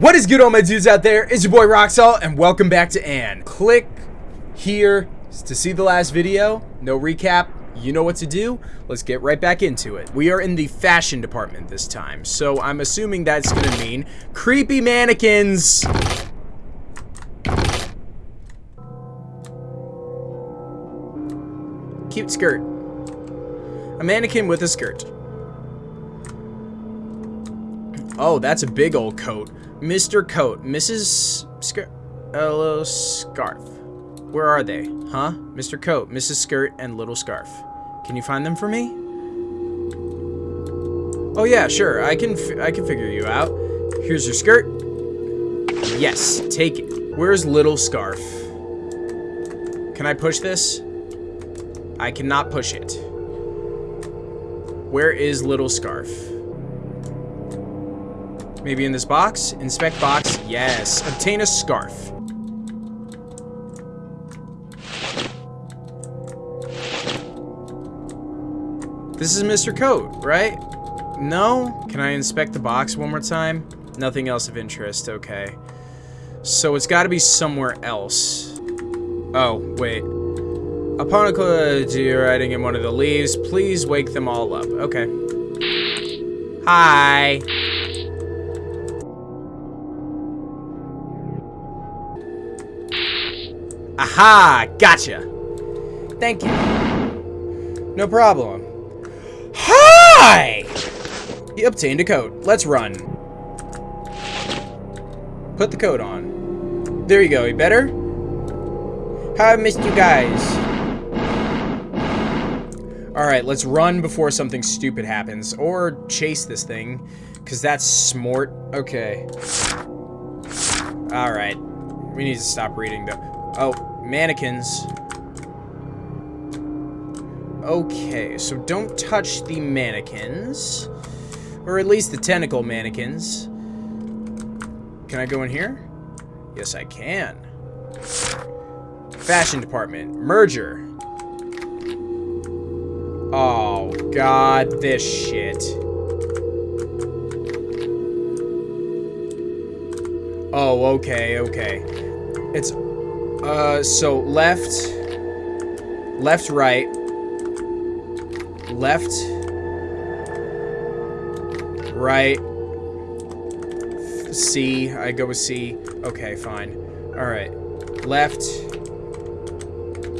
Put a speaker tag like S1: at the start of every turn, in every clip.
S1: What is good all my dudes out there? It's your boy Roxalt and welcome back to Ann. Click here to see the last video. No recap. You know what to do. Let's get right back into it. We are in the fashion department this time. So I'm assuming that's going to mean creepy mannequins. Cute skirt. A mannequin with a skirt. Oh, that's a big old coat. Mr. Coat, Mrs. Skirt, little scarf. Where are they? Huh? Mr. Coat, Mrs. Skirt, and little scarf. Can you find them for me? Oh yeah, sure. I can I can figure you out. Here's your skirt. Yes, take it. Where's little scarf? Can I push this? I cannot push it. Where is little scarf? Maybe in this box? Inspect box. Yes. Obtain a scarf. This is Mr. Coat, right? No? Can I inspect the box one more time? Nothing else of interest. Okay. So it's got to be somewhere else. Oh, wait. Upon a deer riding in one of the leaves, please wake them all up. Okay. Hi. Aha! Gotcha! Thank you. No problem. Hi! He obtained a coat. Let's run. Put the coat on. There you go. You better? How I missed you guys. Alright, let's run before something stupid happens. Or chase this thing. Because that's smart. Okay. Alright. We need to stop reading though. Oh, mannequins. Okay, so don't touch the mannequins. Or at least the tentacle mannequins. Can I go in here? Yes, I can. Fashion department. Merger. Oh, God, this shit. Oh, okay, okay. It's uh, so left, left, right, left, right, C. I go with C. Okay, fine. All right, left,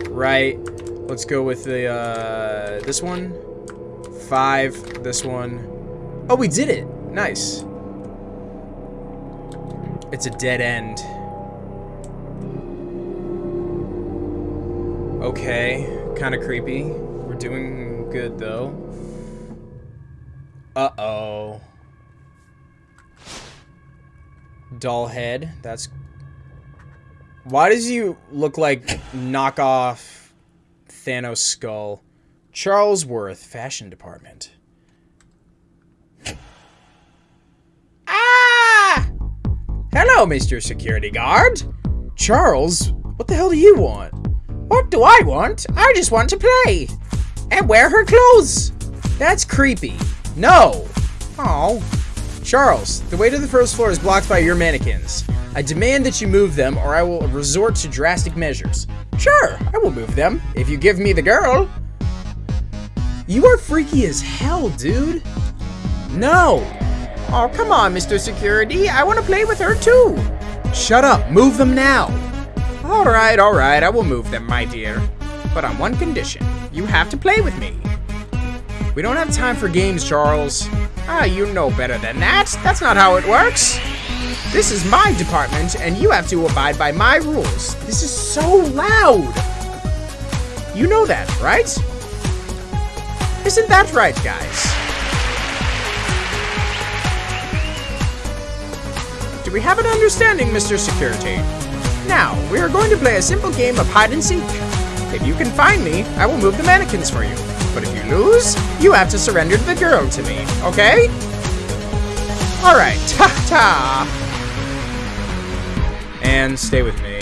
S1: right. Let's go with the uh, this one. Five. This one. Oh, we did it. Nice. It's a dead end. Okay, kind of creepy. We're doing good, though. Uh-oh. Doll head. That's... Why does you look like knockoff Thanos skull? Charles Worth, fashion department. Ah! Hello, Mr. Security Guard. Charles, what the hell do you want?
S2: What do I want? I just want to play. And wear her clothes.
S1: That's creepy. No. Oh. Charles, the way to the first floor is blocked by your mannequins. I demand that you move them or I will resort to drastic measures.
S2: Sure, I will move them, if you give me the girl.
S1: You are freaky as hell, dude. No.
S2: Oh, come on, Mr. Security. I want to play with her too.
S1: Shut up. Move them now.
S2: Alright, alright, I will move them, my dear. But on one condition. You have to play with me.
S1: We don't have time for games, Charles.
S2: Ah, you know better than that. That's not how it works. This is my department, and you have to abide by my rules. This is so loud. You know that, right? Isn't that right, guys? Do we have an understanding, Mr. Security? Now, we are going to play a simple game of hide and seek. If you can find me, I will move the mannequins for you. But if you lose, you have to surrender the girl to me, okay? Alright, ta-ta!
S1: And stay with me.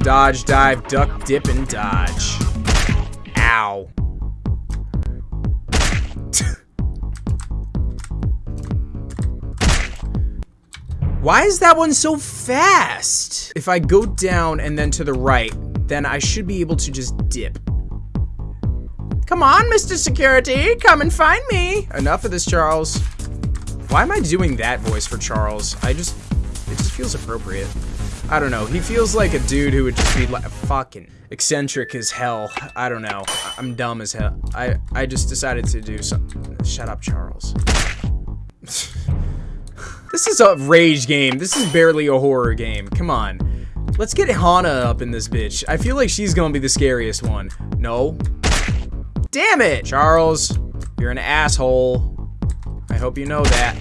S1: Dodge, dive, duck, dip, and dodge. Ow. Why is that one so fast? If I go down and then to the right, then I should be able to just dip.
S2: Come on, Mr. Security, come and find me.
S1: Enough of this, Charles. Why am I doing that voice for Charles? I just, it just feels appropriate. I don't know. He feels like a dude who would just be like fucking eccentric as hell. I don't know. I'm dumb as hell. I, I just decided to do something. Shut up, Charles. this is a rage game. This is barely a horror game. Come on. Let's get Hana up in this bitch. I feel like she's gonna be the scariest one. No. Damn it! Charles, you're an asshole. I hope you know that.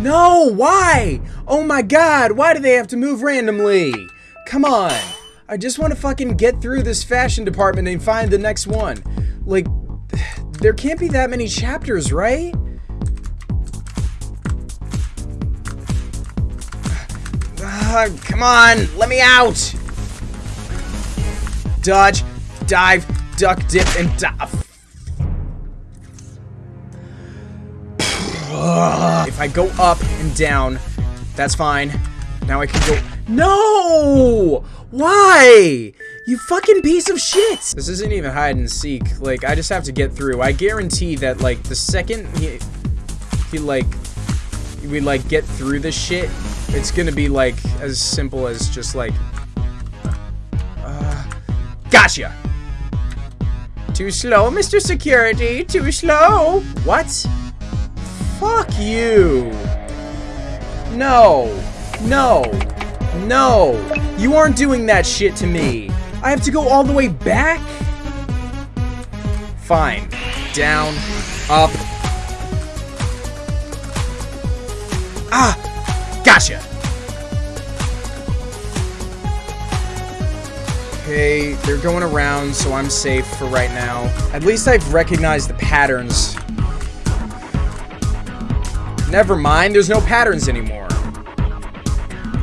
S1: No, why? Oh my god, why do they have to move randomly? Come on. I just want to fucking get through this fashion department and find the next one. Like, there can't be that many chapters, right? Uh, come on, let me out! Dodge, dive, duck, dip, and dive. I go up and down, that's fine. Now I can go- No! Why? You fucking piece of shit! This isn't even hide and seek. Like, I just have to get through. I guarantee that, like, the second he, he like, we, like, get through this shit, it's gonna be, like, as simple as just, like, uh, gotcha!
S2: Too slow, Mr. Security, too slow!
S1: What? Fuck you! No! No! No! You aren't doing that shit to me! I have to go all the way back? Fine. Down. Up. Ah! Gotcha! Okay, they're going around, so I'm safe for right now. At least I've recognized the patterns Never mind, there's no patterns anymore.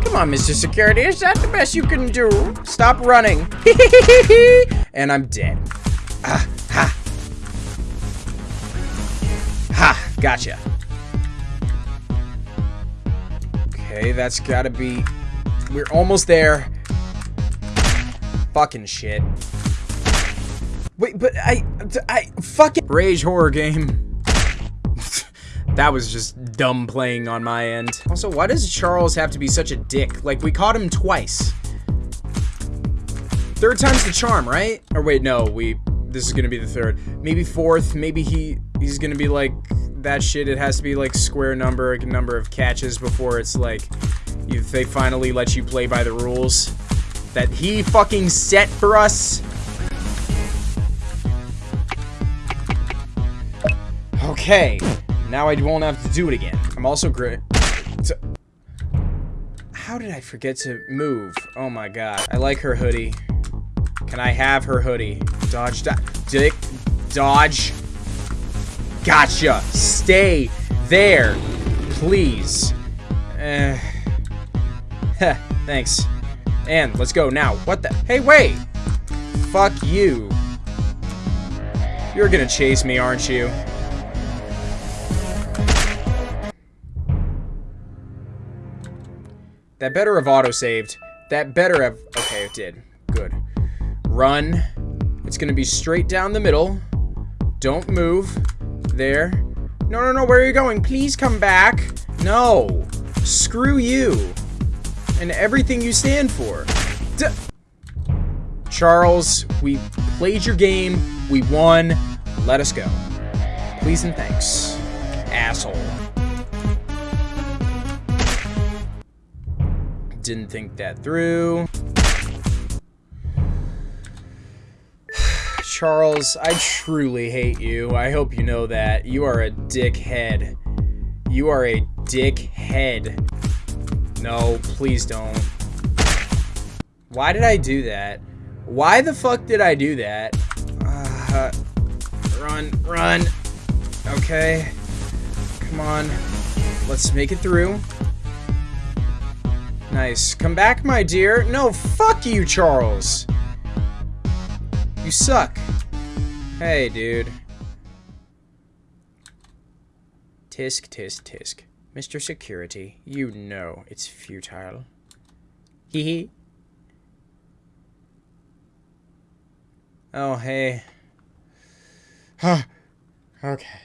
S2: Come on, Mr. Security, is that the best you can do?
S1: Stop running. and I'm dead. Ah, ha. Ha, gotcha. Okay, that's gotta be... We're almost there. Fucking shit. Wait, but I... I... Fucking... Rage horror game. That was just dumb playing on my end. Also, why does Charles have to be such a dick? Like, we caught him twice. Third time's the charm, right? Or wait, no, we... This is gonna be the third. Maybe fourth, maybe he he's gonna be like, that shit, it has to be like square number, number of catches before it's like, you, they finally let you play by the rules that he fucking set for us. Okay. Now I won't have to do it again. I'm also great. How did I forget to move? Oh my god. I like her hoodie. Can I have her hoodie? Dodge, do dick, dodge. Gotcha. Stay there, please. Uh, thanks. And let's go now. What the? Hey, wait. Fuck you. You're gonna chase me, aren't you? That better have auto-saved. That better have... Okay, it did. Good. Run. It's gonna be straight down the middle. Don't move. There. No, no, no, where are you going? Please come back. No. Screw you. And everything you stand for. D Charles, we played your game. We won. Let us go. Please and thanks. Asshole. Didn't think that through. Charles, I truly hate you. I hope you know that. You are a dickhead. You are a dickhead. No, please don't. Why did I do that? Why the fuck did I do that? Uh, run. run. Okay. Come on. Let's make it through. Nice. Come back, my dear. No, fuck you, Charles. You suck. Hey, dude. Tisk, tisk, tisk. Mr. Security, you know it's futile. Hee hee. Oh, hey. Huh. okay.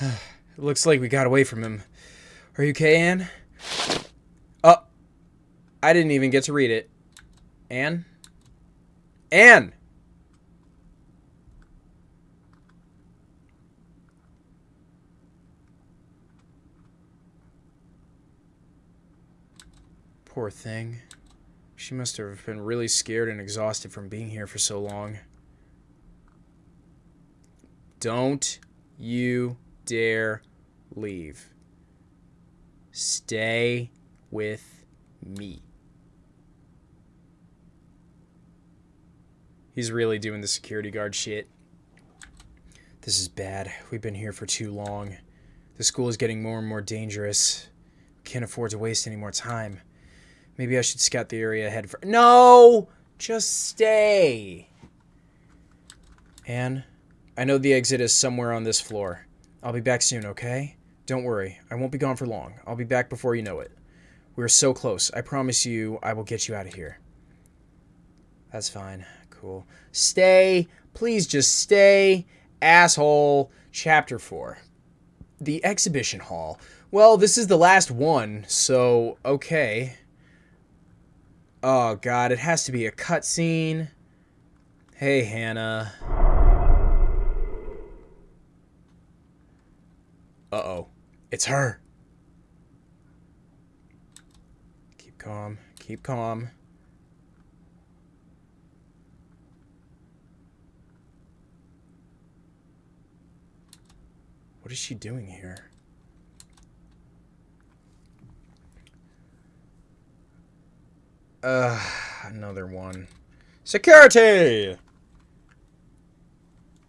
S1: Looks like we got away from him. Are you okay, Anne? I didn't even get to read it. Anne? Anne! Poor thing. She must have been really scared and exhausted from being here for so long. Don't you dare leave. Stay with me. He's really doing the security guard shit. This is bad. We've been here for too long. The school is getting more and more dangerous. Can't afford to waste any more time. Maybe I should scout the area ahead for- No! Just stay! Anne, I know the exit is somewhere on this floor. I'll be back soon, okay? Don't worry, I won't be gone for long. I'll be back before you know it. We're so close. I promise you I will get you out of here. That's fine. Cool. Stay. Please just stay. Asshole. Chapter 4. The exhibition hall. Well, this is the last one, so okay. Oh god, it has to be a cutscene. Hey, Hannah. Uh-oh. It's her. Keep calm. Keep calm. What is she doing here? Uh, another one. Security!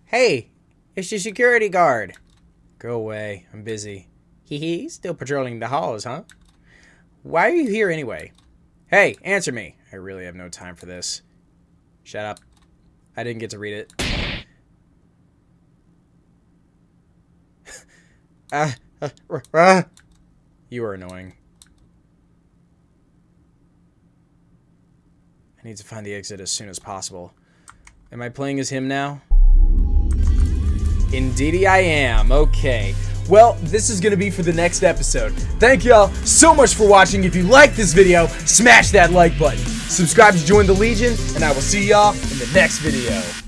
S1: Hey, it's your security guard. Go away. I'm busy. Hee hee, still patrolling the halls, huh? Why are you here anyway? Hey, answer me. I really have no time for this. Shut up. I didn't get to read it. Uh, uh, uh, you are annoying. I need to find the exit as soon as possible. Am I playing as him now? Indeedy I am. Okay. Well, this is going to be for the next episode. Thank y'all so much for watching. If you like this video, smash that like button. Subscribe to join the Legion, and I will see y'all in the next video.